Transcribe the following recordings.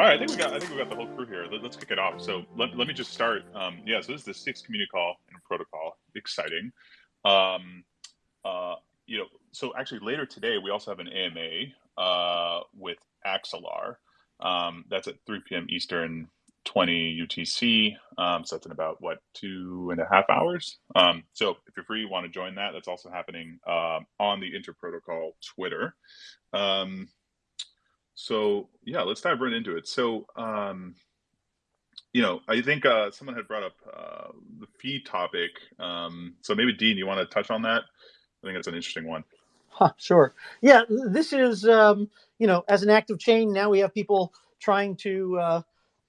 All right, I think we got I think we got the whole crew here. Let, us kick it off. So let, let me just start. Um, yeah, so this is the sixth community call Inter Protocol. Exciting. Um, uh, you know, so actually later today we also have an AMA uh, with Axelar. Um, that's at 3 p.m. Eastern, 20 UTC. Um, so that's in about what two and a half hours. Um, so if you're free, you want to join that. That's also happening um, on the Interprotocol Twitter. Um, so yeah, let's dive right into it. So um, you know, I think uh, someone had brought up uh, the fee topic. Um, so maybe Dean, you want to touch on that? I think that's an interesting one. Huh, sure. Yeah, this is um, you know, as an active chain, now we have people trying to uh,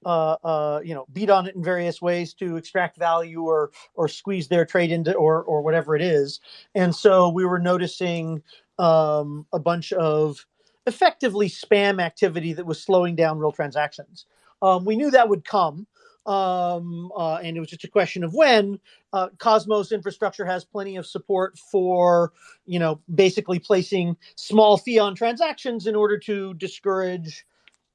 uh, uh, you know beat on it in various ways to extract value or or squeeze their trade into or or whatever it is. And so we were noticing um, a bunch of effectively spam activity that was slowing down real transactions. Um, we knew that would come, um, uh, and it was just a question of when. Uh, Cosmos infrastructure has plenty of support for, you know, basically placing small fee on transactions in order to discourage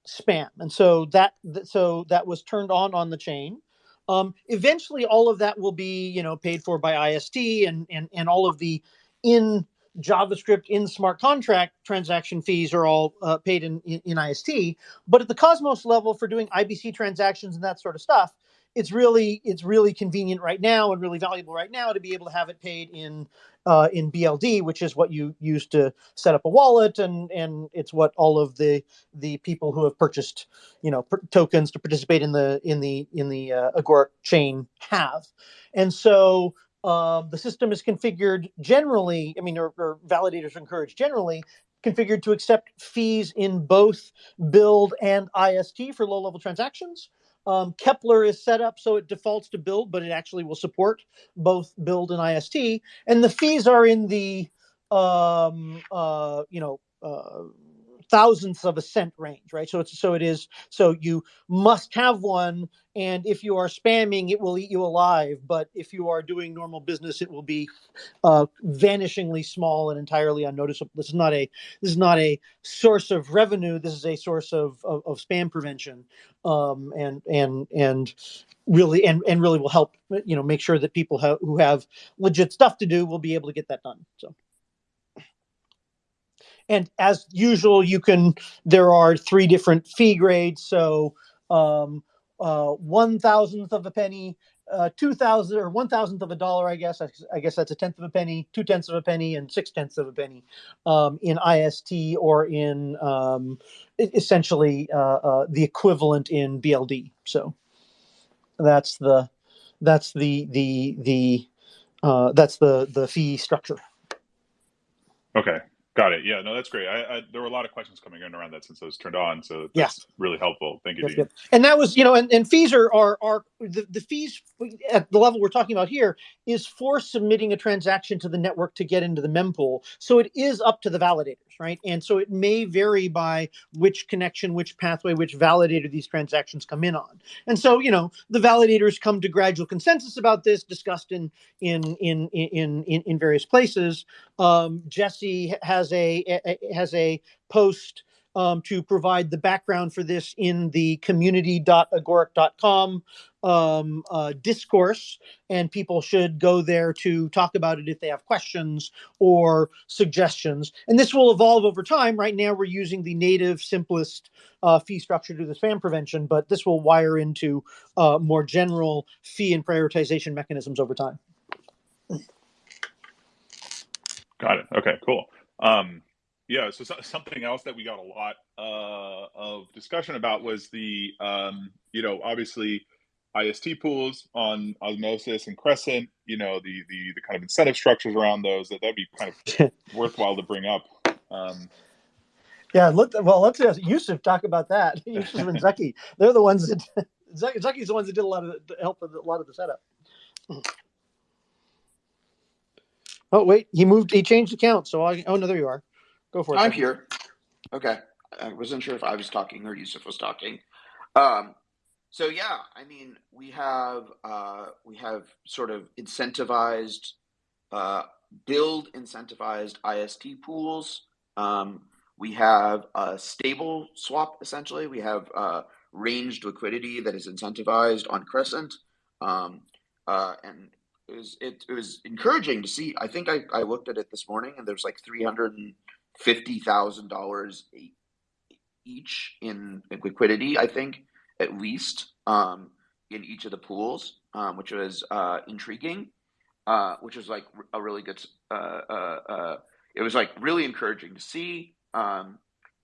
spam, and so that so that was turned on on the chain. Um, eventually, all of that will be, you know, paid for by IST, and and and all of the in JavaScript in smart contract transaction fees are all uh, paid in, in, in, IST. But at the Cosmos level for doing IBC transactions and that sort of stuff, it's really it's really convenient right now and really valuable right now to be able to have it paid in uh, in BLD, which is what you use to set up a wallet, and and it's what all of the the people who have purchased you know tokens to participate in the in the in the uh, Agoric chain have, and so um, the system is configured generally, I mean, or, or validators are encouraged generally, configured to accept fees in both BLD and IST for low level transactions. Um, Keplr is set up so it defaults to BLD, but it actually will support both BLD and IST. And the fees are in the, um, uh, you know, uh, thousandths of a cent range, right? So it's so it is so you must have one, and if you are spamming, it will eat you alive. But if you are doing normal business, it will be uh, vanishingly small and entirely unnoticeable. This is not a this is not a source of revenue. This is a source of of, of spam prevention, um, and and and really and and really will help you know make sure that people ha- who have legit stuff to do will be able to get that done. So. And as usual, you can, there are three different fee grades. So um, uh, one thousandth of a penny, uh, two thousand or one thousandth of a dollar, I guess. I, I, guess that's a tenth of a penny, two tenths of a penny, and six tenths of a penny um, in IST or in um, essentially uh, uh, the equivalent in BLD. So that's the that's the the the uh, that's the the fee structure. Okay, Got it. Yeah, no, that's great. I, I, there were a lot of questions coming in around that since I was turned on, so that's yeah. really helpful. Thank you. And that was, you know, and, and fees are are are the, the fees at the level we're talking about here is for submitting a transaction to the network to get into the mempool. So it is up to the validators, right? And so it may vary by which connection, which pathway, which validator these transactions come in on. And so, you know, the validators come to gradual consensus about this, discussed in in in in in, in various places. Um, Jesse has a, a has a post um, to provide the background for this in the community.agoric.com um, uh, discourse, and people should go there to talk about it if they have questions or suggestions. And this will evolve over time. Right now, we're using the native, simplest uh, fee structure to the spam prevention, but this will wire into uh, more general fee and prioritization mechanisms over time. Got it. Okay, cool. Um, yeah, so, so, something else that we got a lot uh, of discussion about was the, um, you know, obviously IST pools on Osmosis and Crescent. You know, the the the kind of incentive structures around those that that'd be kind of worthwhile to bring up. Um, yeah, look. Well, let's uh, Yusuf talk about that. Yusuf and Zaki, they're the ones that Zaki's the ones that did a lot of the, help with a lot of the setup. Oh wait, he moved. He changed account. So I. Oh no, there you are. Go for it. I'm here. Okay, I wasn't sure if I was talking or Yusuf was talking. Um, so yeah, I mean, we have uh, we have sort of incentivized, uh, BLD incentivized IST pools. Um, we have a stable swap essentially. We have uh, ranged liquidity that is incentivized on Crescent. Um, uh, and it was it, it was encouraging to see. I think I, I looked at it this morning, and there's like three hundred and fifty thousand dollars each in liquidity. I think at least um, in each of the pools, um, which was uh, intriguing. Uh, which was like a really good. Uh, uh, uh, it was like really encouraging to see. Um,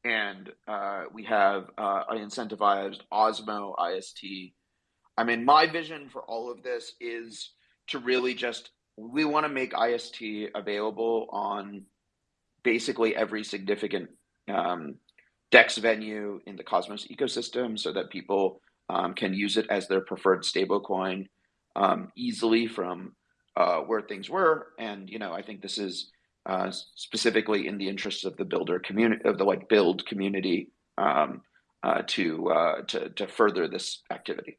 and uh, we have incentivized Osmo IST. I mean, my vision for all of this is to really just we want to make IST available on basically every significant um, DEX venue in the Cosmos ecosystem, so that people um, can use it as their preferred stablecoin um, easily from uh, where things were. And you know, I think this is uh, specifically in the interests of the builder community of the like build community um, uh, to, uh, to to further this activity.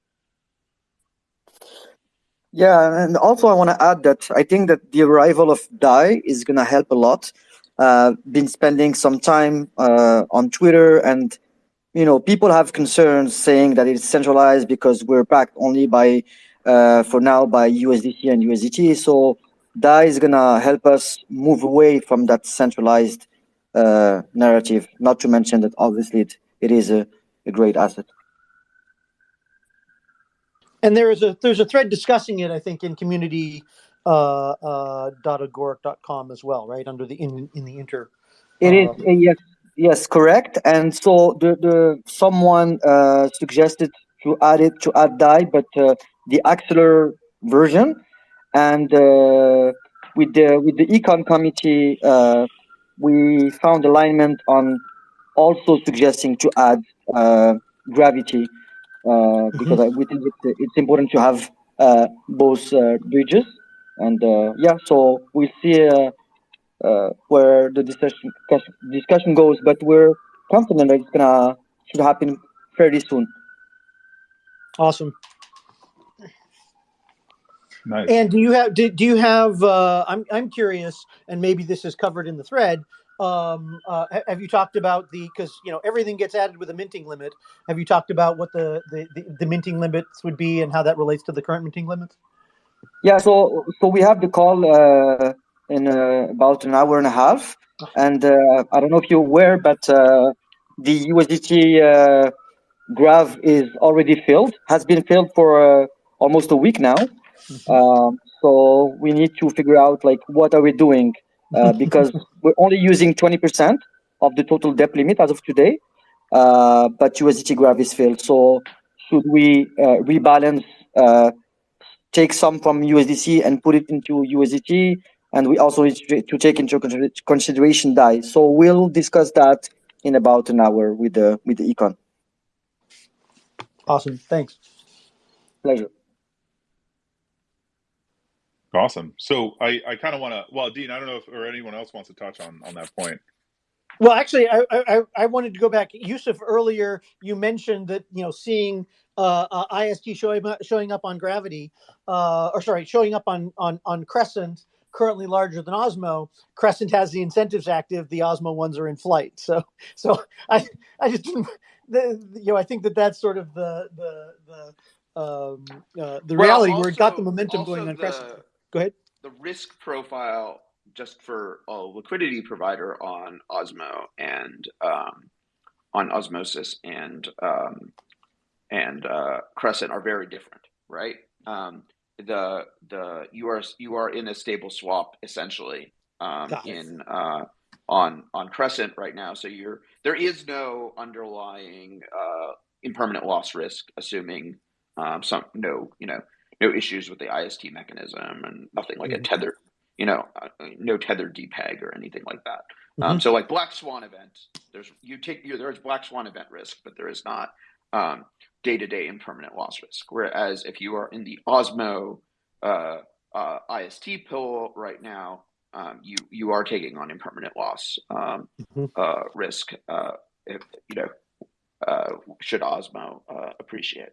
Yeah, and also I want to add that I think that the arrival of DAI is going to help a lot. Uh, been spending some time uh, on Twitter, and you know, people have concerns saying that it's centralized because we're backed only by, uh, for now, by USDC and USDT. So DAI is gonna help us move away from that centralized uh, narrative. Not to mention that obviously it, it is a, a great asset. And there is a there's a thread discussing it, I think, in community uh, uh, .agoric.com as well, right under the in in the inter. It is uh, yes, yes, correct. And so the the someone uh, suggested to add it to add DAI, but uh, the Axelar version, and uh, with the with the econ committee, uh, we found alignment on also suggesting to add uh, gravity uh, because mm-hmm. we think it's, it's important to have uh, both uh, bridges. And yeah, so we see where the discussion discussion goes, but we're confident that it's gonna should happen fairly soon. Awesome. Nice. And do you have do, do you have uh, I'm I'm curious, and maybe this is covered in the thread. Um, uh, have you talked about the because you know everything gets added with a minting limit? Have you talked about what the, the the, the minting limits would be and how that relates to the current minting limits? Yeah, so so we have the call uh, in uh, about an hour and a half, and uh, I don't know if you're aware, but uh, the USDT uh, Grav is already filled, has been filled for uh, almost a week now. Mm-hmm. Um, so we need to figure out like what are we doing uh, because we're only using 20% of the total depth limit as of today, uh, but USDT Grav is filled. So should we uh, rebalance, uh, take some from USDC and put it into USDT? And we also need to take into consideration DAI. So we'll discuss that in about an hour with the with the econ. Awesome. Thanks. Pleasure. Awesome. So I, I kind of want to, well, Dean, I don't know if, or anyone else wants to touch on, on that point. Well, actually, I, I, I wanted to go back. Yusuf, earlier you mentioned that, you know, seeing uh, uh, IST showing up, showing up on Gravity, uh, or sorry, showing up on, on, on Crescent, currently larger than Osmo. Crescent has the incentives active. The Osmo ones are in flight. So, so I, I just, the, you know, I think that that's sort of the, the, the, um, uh, the well, reality where it got the momentum going on the, Crescent. Go ahead. The risk profile just for a liquidity provider on Osmo and um, on Osmosis and um, and uh, Crescent are very different, right? Um, the the you are you are in a stable swap essentially um, in uh, on on Crescent right now. So you're there is no underlying uh, impermanent loss risk, assuming um, some no you know no issues with the IST mechanism and nothing like mm-hmm. a tether, you know, uh, no tethered depeg or anything like that. Um, mm-hmm. Um, so like black swan event, there's you take you, there's black swan event risk, but there is not day to day impermanent loss risk. Whereas if you are in the Osmo uh, uh, IST pool right now, um, you you are taking on impermanent loss um, mm-hmm. uh, risk. Uh, if you know, uh, should Osmo uh, appreciate.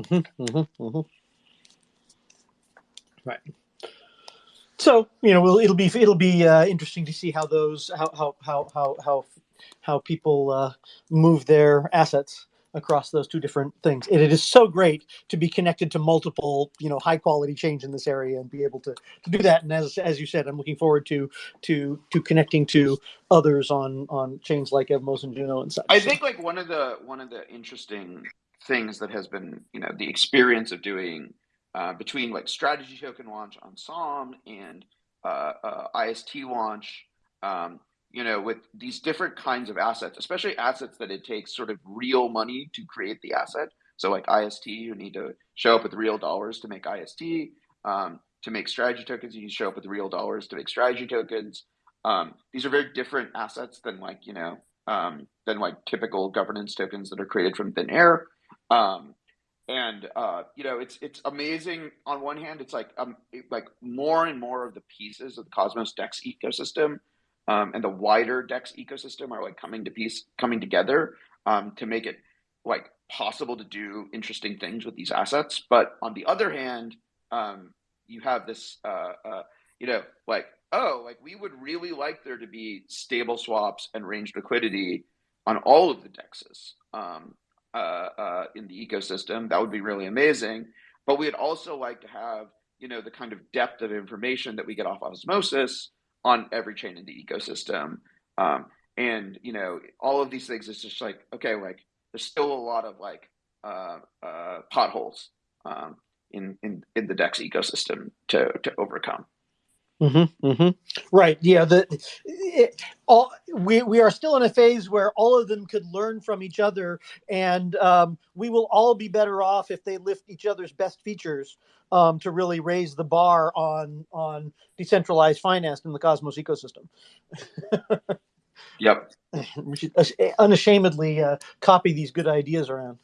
Mm-hmm, mm-hmm, mm-hmm. Right. So you know, we'll, it'll be it'll be uh, interesting to see how those how how how how how, how people uh, move their assets across those two different things. It is so great to be connected to multiple, you know, high quality chains in this area and be able to, to do that. And as as you said, I'm looking forward to to to connecting to others on on chains like Evmos and Juno and such. I think like one of the one of the interesting things that has been, you know, the experience of doing uh, between like strategy token launch on SOM and uh, uh, IST launch, um, you know, with these different kinds of assets, especially assets that it takes sort of real money to create the asset. So like IST, you need to show up with real dollars to make IST. Um, to make strategy tokens, you need to show up with real dollars to make strategy tokens. Um, these are very different assets than like you know um, than like typical governance tokens that are created from thin air. Um, and uh, you know it's it's amazing. On one hand, it's like um like more and more of the pieces of the Cosmos Dex ecosystem um, and the wider Dex ecosystem are like coming to piece coming together um, to make it like possible to do interesting things with these assets. But on the other hand, um, you have this uh, uh, you know like oh like we would really like there to be stable swaps and range liquidity on all of the dexes. Uh, uh, in the ecosystem. That would be really amazing. But we'd also like to have, you know, the kind of depth of information that we get off osmosis on every chain in the ecosystem. Um, and you know, all of these things It's just like, okay, like there's still a lot of like uh, uh, potholes um, in, in in the Dex ecosystem to to overcome. Mm-hmm, mm-hmm. Right. Yeah. The it, all we we are still in a phase where all of them could learn from each other, and um, we will all be better off if they lift each other's best features um, to really raise the bar on on decentralized finance in the Cosmos ecosystem. yep. We should unashamedly uh, copy these good ideas around.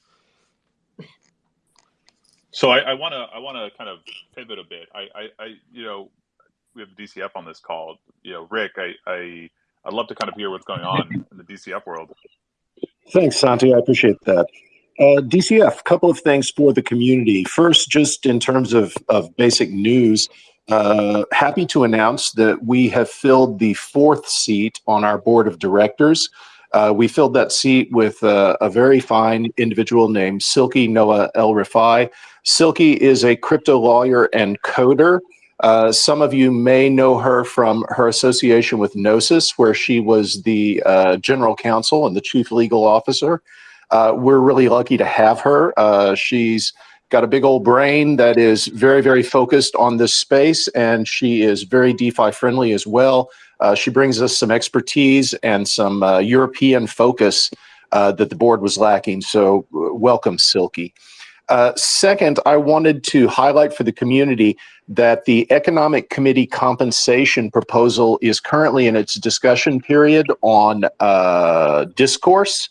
So I want to I want to kind of pivot a bit. I, I, I you know we have DCF on this call. You know, Rick, I, I I'd love to kind of hear what's going on in the DCF world. Thanks, Santi. I appreciate that. Uh, DCF, couple of things for the community. First, just in terms of, of basic news, uh, happy to announce that we have filled the fourth seat on our board of directors. Uh, we filled that seat with uh, a very fine individual named Silky Noah El Rifai. Silke is a crypto lawyer and coder. Uh, some of you may know her from her association with Gnosis, where she was the uh, general counsel and the chief legal officer. Uh, we're really lucky to have her. Uh, she's got a big old brain that is very, very focused on this space, and she is very DeFi friendly as well. Uh, she brings us some expertise and some European focus that the board was lacking. So, welcome, Silke. Uh, second, I wanted to highlight for the community that the Economic Committee compensation proposal is currently in its discussion period on uh, Discourse,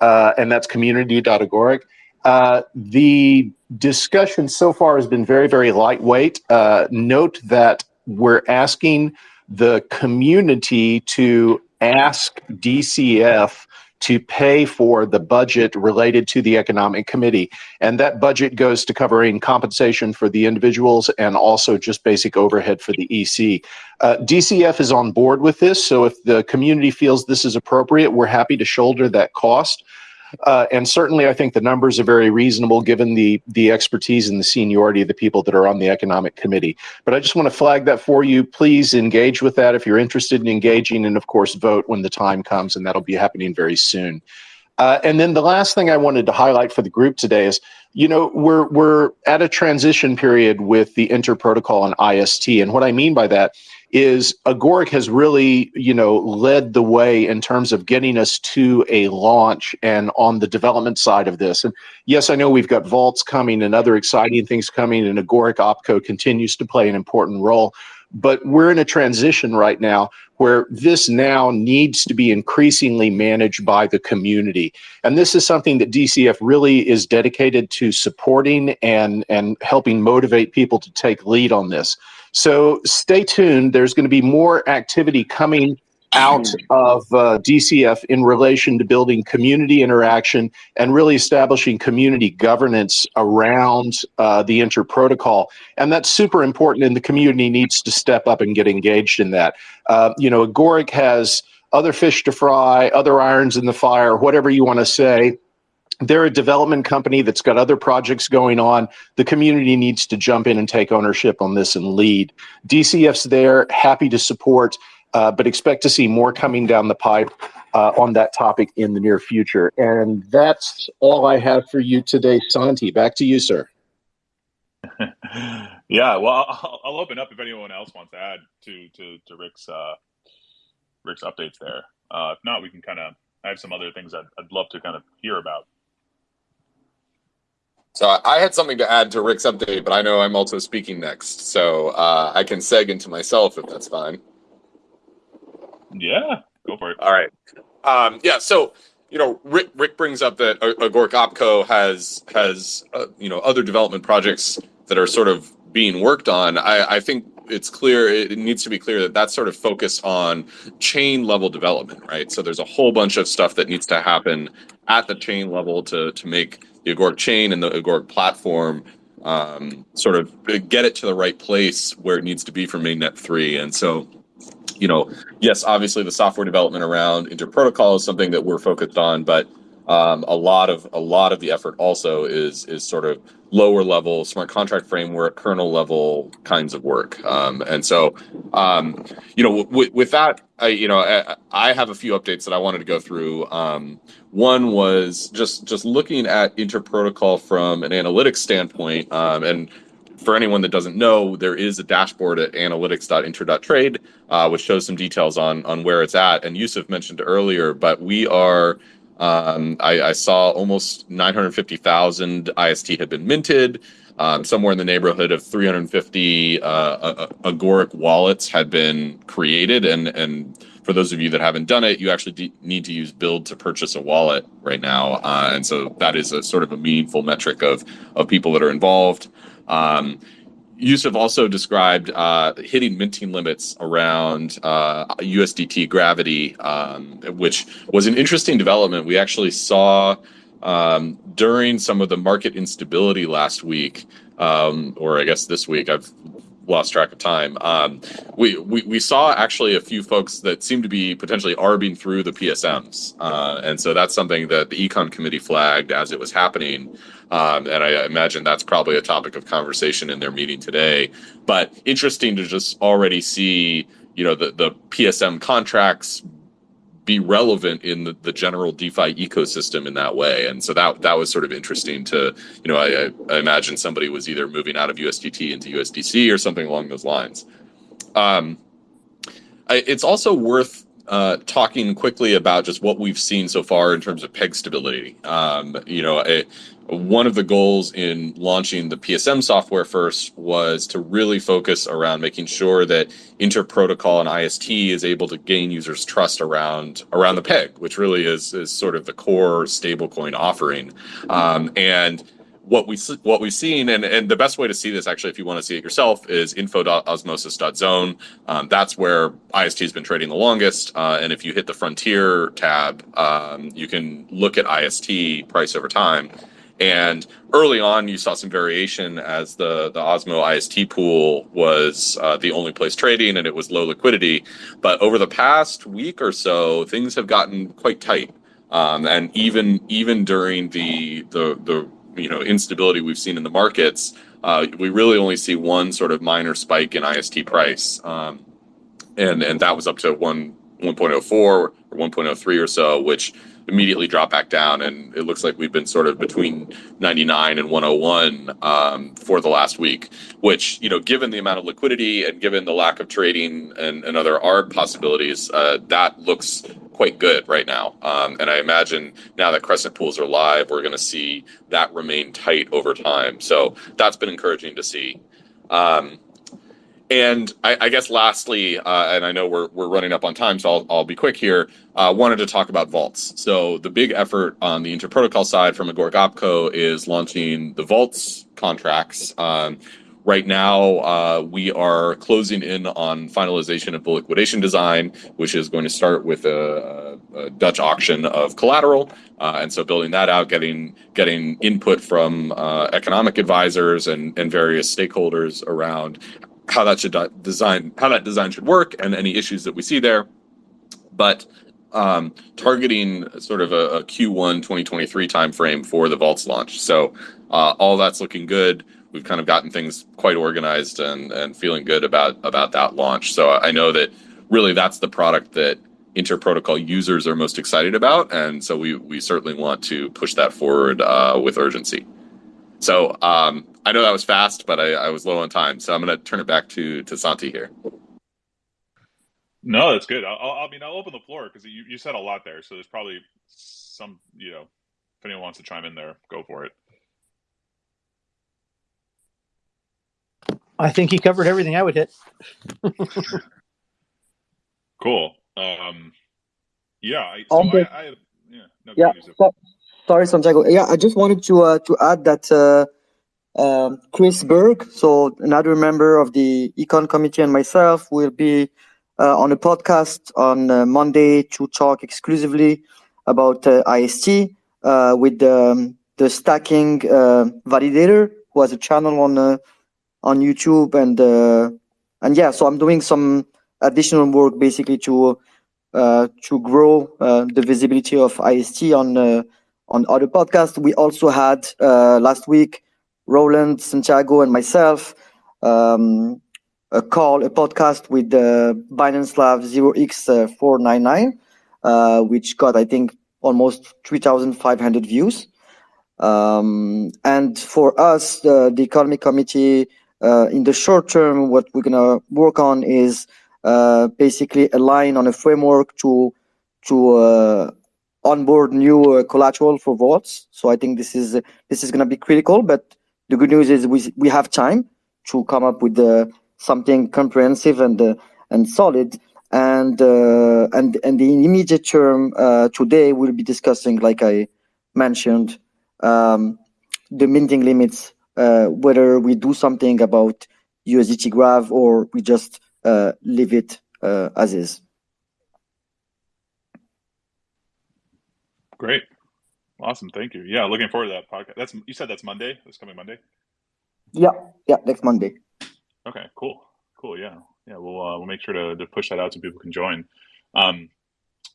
uh, and that's community.agoric. Uh, the discussion so far has been very, very lightweight. Uh, note that we're asking the community to ask DCF to pay for the budget related to the economic committee. And that budget goes to covering compensation for the individuals and also just basic overhead for the EC. Uh, DCF is on board with this. So if the community feels this is appropriate, we're happy to shoulder that cost. Uh, and certainly, I think the numbers are very reasonable given the the expertise and the seniority of the people that are on the economic committee. But I just want to flag that for you. Please engage with that if you're interested in engaging, and of course, vote when the time comes, and that'll be happening very soon. Uh, and then the last thing I wanted to highlight for the group today is, you know, we're we're at a transition period with the Inter Protocol and IST, and what I mean by that is Agoric has really, you know, led the way in terms of getting us to a launch and on the development side of this. And yes, I know we've got vaults coming and other exciting things coming, and Agoric Opco continues to play an important role. But we're in a transition right now where this now needs to be increasingly managed by the community. And this is something that DCF really is dedicated to supporting and, and helping motivate people to take lead on this. So stay tuned. There's going to be more activity coming out of uh, DCF in relation to building community interaction and really establishing community governance around uh, the inter protocol. And that's super important, and the community needs to step up and get engaged in that. Uh, you know, Agoric has other fish to fry, other irons in the fire, whatever you want to say they're a development company that's got other projects going on. The community needs to jump in and take ownership on this and lead. DCF's there, happy to support, uh, but expect to see more coming down the pipe uh, on that topic in the near future. And that's all I have for you today, Santi. Back to you, sir. yeah, well, I'll, I'll, open up if anyone else wants to add to to, to Rick's uh, Rick's updates there. Uh, if not, we can kind of. I have some other things I'd, I'd love to kind of hear about. So I had something to add to Rick's update, but I know I'm also speaking next, so uh, I can seg into myself if that's fine. Yeah, go for it. All right. Um, yeah. So you know, Rick Rick brings up that Agoric Opco has has uh, you know other development projects that are sort of being worked on. I, I think it's clear it needs to be clear that that's sort of focused on chain level development, right? So there's a whole bunch of stuff that needs to happen at the chain level to to make the Agoric chain and the Agoric platform um, sort of get it to the right place where it needs to be for mainnet three. And so you know, yes, obviously the software development around interprotocol is something that we're focused on, but um, a lot of a lot of the effort also is is sort of lower level smart contract framework kernel level kinds of work um, and so um, you know with that I, you know I, I, have a few updates that i wanted to go through um, one was just just looking at interprotocol from an analytics standpoint um, and for anyone that doesn't know, there is a dashboard at analytics.inter.trade, uh, which shows some details on on where it's at. And Yusuf mentioned earlier, but we are. Um, I, I, saw almost 950,000 IST had been minted. Um, somewhere in the neighborhood of 350 uh, Agoric wallets had been created, and and for those of you that haven't done it, you actually need to use BLD to purchase a wallet right now, uh, and so that is a sort of a meaningful metric of of people that are involved. Um, Yusuf also described uh, hitting minting limits around uh, USDT gravity, um, which was an interesting development. We actually saw um, during some of the market instability last week, um, or I guess this week. I've lost track of time. Um, we, we we saw actually a few folks that seem to be potentially arbing through the PSMs, uh, and so that's something that the econ committee flagged as it was happening. Um, and I imagine that's probably a topic of conversation in their meeting today. But interesting to just already see, you know, the the PSM contracts be relevant in the, the general DeFi ecosystem in that way. And so that that was sort of interesting to, you know, I, I imagine somebody was either moving out of USDT into USDC or something along those lines. Um, I, it's also worth uh, talking quickly about just what we've seen so far in terms of peg stability. Um, you know, it, one of the goals in launching the PSM software first was to really focus around making sure that interprotocol and IST is able to gain users' trust around around the peg, which really is is sort of the core stablecoin offering. Um, and what we what we've seen, and, and the best way to see this actually, if you want to see it yourself, is info.osmosis.zone. Um, that's where IST has been trading the longest. Uh, and if you hit the Frontier tab, um, you can look at IST price over time. And early on, you saw some variation as the, the Osmo IST pool was uh, the only place trading and it was low liquidity. But over the past week or so, things have gotten quite tight. Um, and even even during the, the the you know instability we've seen in the markets, uh, we really only see one sort of minor spike in IST price, um, and and that was up to one 1.04 or 1.03 or so, which immediately drop back down. And it looks like we've been sort of between 99 and 101 um, for the last week, which, you know, given the amount of liquidity and given the lack of trading and, and other ARB possibilities, uh, that looks quite good right now. Um, and I imagine now that Crescent pools are live, we're going to see that remain tight over time. So that's been encouraging to see. Um, and I, I, guess lastly, uh, and I know we're, we're running up on time, so I'll, I'll be quick here. Uh, wanted to talk about vaults. So the big effort on the interprotocol side from Agoric Opco is launching the vaults contracts. Um, right now, uh, we are closing in on finalization of the liquidation design, which is going to start with a, a Dutch auction of collateral. Uh, and so building that out, getting getting input from uh, economic advisors and, and various stakeholders around how that should design how that design should work and any issues that we see there but um, targeting sort of a, a Q1 2023 timeframe for the Vaults launch. So uh, all that's looking good. We've kind of gotten things quite organized and, and feeling good about about that launch. So I know that really that's the product that interprotocol users are most excited about, and so we we certainly want to push that forward uh, with urgency. So um, I know that was fast, but I, I was low on time, so I'm going to turn it back to to Santi here. No, that's good. I mean, I'll open the floor because you, you said a lot there. So there's probably some, you know, if anyone wants to chime in there, go for it. I think he covered everything I would hit. cool. Um, yeah. I, so I, I, yeah. No, yeah. So, sorry, Santiago. Yeah, I just wanted to uh, to add that uh, um, Chris Berg, so another member of the econ committee, and myself will be uh, on a podcast on uh, Monday to talk exclusively about uh, IST uh, with um, the stacking validator, who has a channel on on YouTube, and uh, and yeah, so I'm doing some additional work basically to uh, to grow uh, the visibility of IST on on other podcasts. We also had last week Roland, Santiago, and myself um, a call, a podcast with the Binance Lab 0x499, uh, which got, I think, almost 3,500 views. Um, and for us, the Economic Committee, uh, in the short term, what we're going to work on is uh, basically align on a framework to to uh, onboard new uh, collateral for vaults. So I think this is this is going to be critical. But the good news is we we have time to come up with the something comprehensive and uh, and solid. And uh, and and the immediate term uh, today we'll be discussing, like I mentioned, um, the minting limits. Whether we do something about USDT Grav or we just leave it as is. Great. Awesome. Thank you. Yeah, looking forward to that podcast. That's you said that's Monday. This coming Monday. Yeah. Yeah. Next Monday. Okay, cool, cool. Yeah, yeah. We'll uh, we'll make sure to, to push that out so people can join. Um,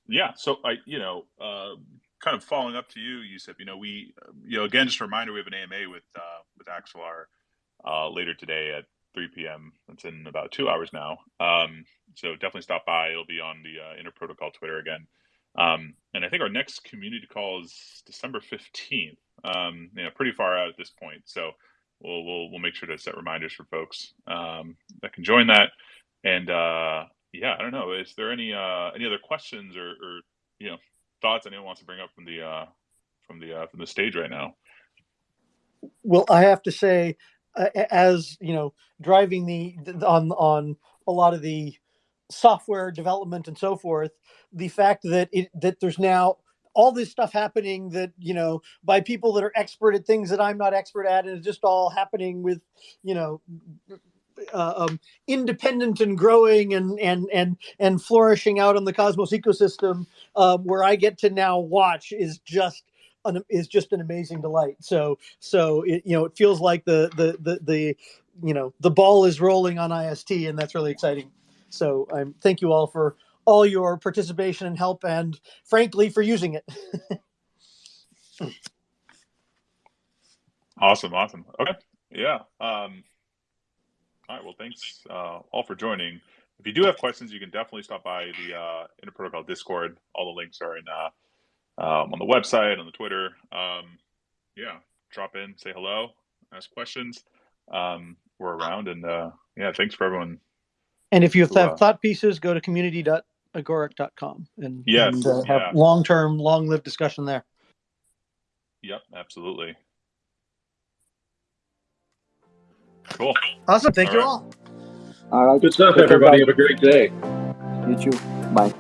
yeah. So I, you know, uh, kind of following up to you, Yusuf. You know, we, you know, again, just a reminder, we have an AMA with uh, with Axelar uh, later today at 3 p.m. It's in about two hours now. Um, so definitely stop by. It'll be on the uh, Interprotocol Twitter again. Um, and I think our next community call is December 15th. Um, you know, pretty far out at this point. So we'll we'll we'll make sure to set reminders for folks um, that can join that. And uh, yeah, I don't know. Is there any uh, any other questions or, or you know thoughts anyone wants to bring up from the uh, from the uh, from the stage right now? Well, I have to say, uh, as you know, driving the on on a lot of the software development and so forth, the fact that it that there's now all this stuff happening that you know by people that are expert at things that I'm not expert at, and it's just all happening with you know uh, um, independent and growing and and and and flourishing out on the Cosmos ecosystem, um, where I get to now watch is just an, is just an amazing delight. So so it, you know it feels like the the the the you know the ball is rolling on IST, and that's really exciting. So I'm thank you all for all your participation and help, and frankly, for using it. awesome, awesome. Okay, yeah. Um, all right. Well, thanks uh, all for joining. If you do have questions, you can definitely stop by the uh, Interprotocol Discord. All the links are in uh, um, on the website, on the Twitter. Um, yeah, drop in, say hello, ask questions. Um, we're around, and uh, yeah, thanks for everyone. And if you have uh, thought pieces, go to community.agoric.com and, yes, and uh, have yeah. long term, long lived discussion there. Yep, absolutely. Cool. Awesome. Thank all you right. all. All right. Good stuff, everybody. Have a great day. You too. Bye.